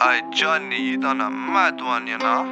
哎，叫你到那卖多少年了